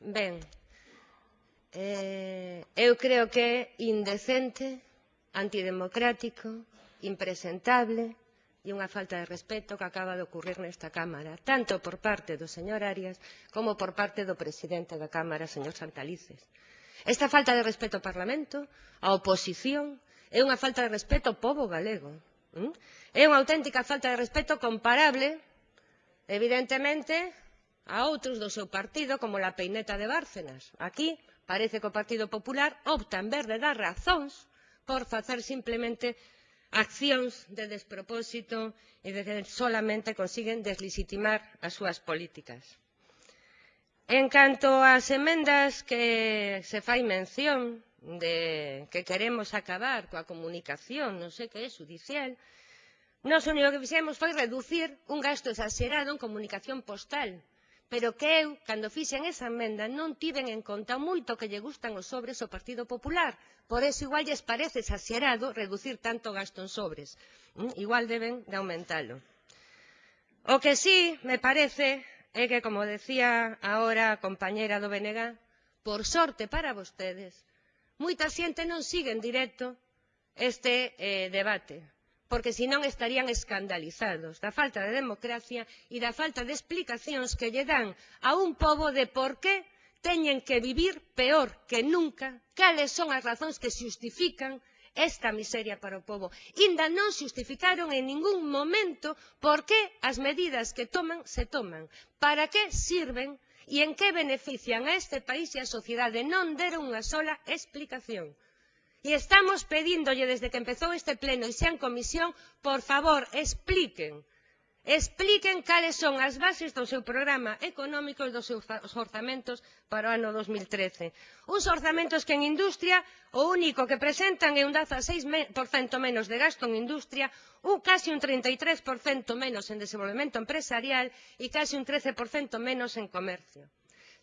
Ben, eh, eu creo que é indecente, antidemocrático, impresentable e unha falta de respeto que acaba de ocurrir nesta Cámara, tanto por parte do señor Arias como por parte do presidente da Cámara, señor Santalices. Esta falta de respeto ao Parlamento, á oposición, é unha falta de respeto ao povo galego. Hm? É unha auténtica falta de respeto comparable, evidentemente, a outros do seu partido como la peineta de Bárcenas. Aquí parece que o Partido Popular opta en vez de dar razóns por facer simplemente accións de despropósito e de que solamente consiguen deslegitimar as súas políticas. En canto ás emendas que se fai mención de que queremos acabar coa comunicación, non sei que é judicial, Nós o único que fixemos foi reducir un gasto exagerado en comunicación postal, pero que eu, cando fixen esa emenda, non tiven en conta moito que lle gustan os sobres ao Partido Popular. Por eso igual lles parece exagerado reducir tanto gasto en sobres. Mm, igual deben de aumentalo. O que sí me parece é que, como decía ahora a compañeira do BNG, por sorte para vostedes, moita xente non sigue en directo este eh, debate porque senón estarían escandalizados da falta de democracia e da falta de explicacións que lle dan a un pobo de por que teñen que vivir peor que nunca cales son as razóns que xustifican esta miseria para o pobo. Inda non xustificaron en ningún momento por que as medidas que toman se toman, para que sirven e en que benefician a este país e a sociedade. Non deron unha sola explicación. E estamos pedíndolle desde que empezou este pleno e xa en comisión, por favor, expliquen, expliquen cales son as bases do seu programa económico e dos seus orzamentos para o ano 2013. Uns orzamentos que en industria o único que presentan é un 16% menos de gasto en industria, un casi un 33% menos en desenvolvemento empresarial e casi un 13% menos en comercio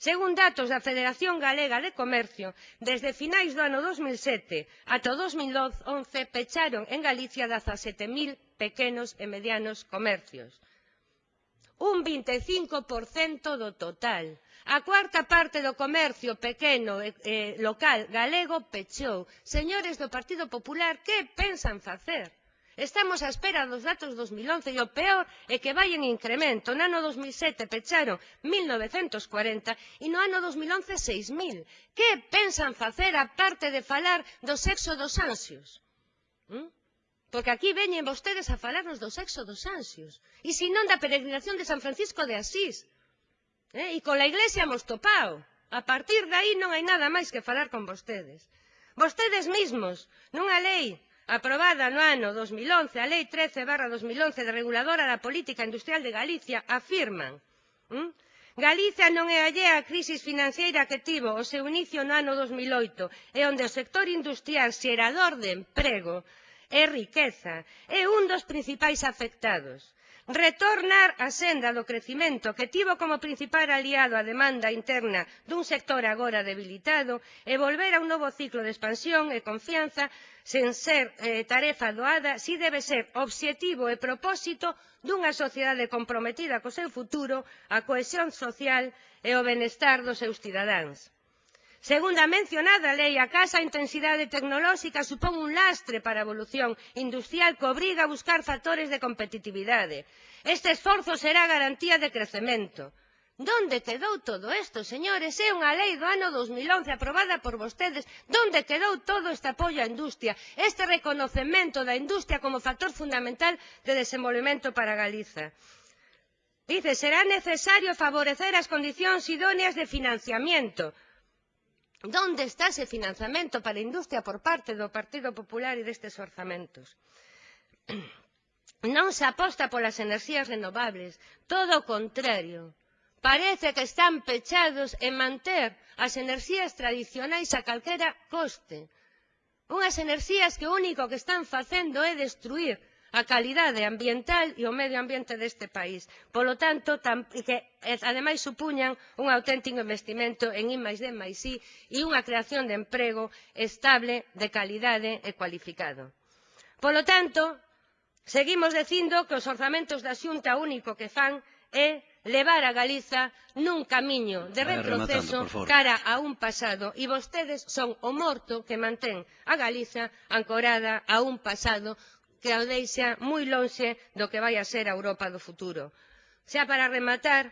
según datos da federación galega de comercio desde finais do ano dous mil sete ata o dous mil once pecharon en galicia dezasete mil pequenos e medianos comercios un vinte e cinco do total a cuarta parte do comercio pequeno e local galego pechou. señores do partido popular que pensan facer? Estamos á espera dos datos 2011 e o peor é que vai en incremento. No ano 2007 pecharon 1.940 e no ano 2011 6.000. Que pensan facer a parte de falar do sexo dos ansios? ¿Mm? Porque aquí veñen vostedes a falarnos do sexo dos ansios. E se non da peregrinación de San Francisco de Asís. Eh? E con a Iglesia hemos topao. A partir de aí non hai nada máis que falar con vostedes. Vostedes mesmos, nunha lei Aprobada no ano 2011 a Lei 13 barra 2011 de reguladora da política industrial de Galicia afirman ¿m? Galicia non é allea a crisis financeira que tivo o seu inicio no ano 2008 e onde o sector industrial xerador de emprego e riqueza é un dos principais afectados retornar a senda do crecemento que tivo como principal aliado a demanda interna dun sector agora debilitado e volver a un novo ciclo de expansión e confianza sen ser eh, tarefa doada si debe ser obxectivo e propósito dunha sociedade comprometida co seu futuro a cohesión social e o benestar dos seus cidadáns. Segundo a mencionada lei, a casa intensidade tecnolóxica supón un lastre para a evolución industrial que obriga a buscar factores de competitividade. Este esforzo será garantía de crecemento. Donde quedou todo isto, señores? É unha lei do ano 2011 aprobada por vostedes. Donde quedou todo este apoio á industria? Este reconocemento da industria como factor fundamental de desenvolvemento para Galiza. Dice, será necesario favorecer as condicións idóneas de financiamiento ¿Dónde está ese financiamento para a industria por parte do Partido Popular e destes orzamentos? Non se aposta polas enerxías renovables, todo o contrario. Parece que están pechados en manter as enerxías tradicionais a calquera coste. Unhas enerxías que o único que están facendo é destruir a calidade ambiental e o medio ambiente deste país. Polo tanto, tam, que ademais supuñan un auténtico investimento en I+D+, I e unha creación de emprego estable, de calidade e cualificado. Polo tanto, seguimos dicindo que os orzamentos da Xunta único que fan é levar a Galiza nun camiño de retroceso cara a un pasado e vostedes son o morto que mantén a Galiza ancorada a un pasado que o deixa moi lonxe do que vai a ser a Europa do futuro. Xa para rematar,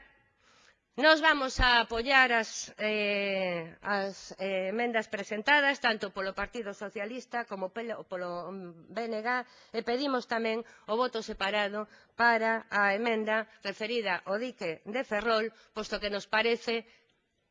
Nos vamos a apoiar as, eh, as eh, emendas presentadas tanto polo Partido Socialista como polo, polo BNG e pedimos tamén o voto separado para a emenda referida ao dique de Ferrol, posto que nos parece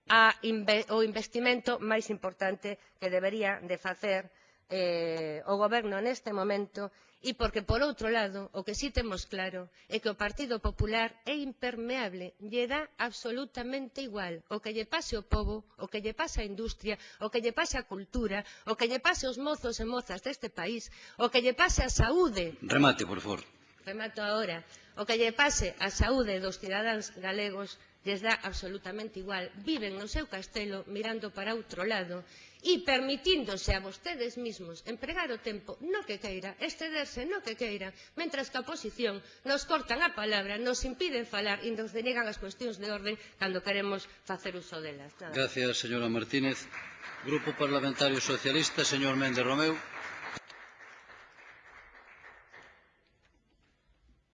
a inve o investimento máis importante que debería de facer eh, o goberno neste momento e porque, por outro lado, o que si temos claro é que o Partido Popular é impermeable, lle dá absolutamente igual o que lle pase ao pobo, o que lle pase á industria, o que lle pase á cultura, o que lle pase aos mozos e mozas deste país, o que lle pase á saúde. Remate, por favor. Remato agora. O que lle pase á saúde dos cidadáns galegos lles dá absolutamente igual. Viven no seu castelo mirando para outro lado e permitíndose a vostedes mismos empregar o tempo no que queira, excederse no que queira, mentras que a oposición nos cortan a palabra, nos impiden falar e nos denegan as cuestións de orden cando queremos facer uso delas. Nada. Gracias, señora Martínez. Grupo Parlamentario Socialista, señor Méndez Romeu.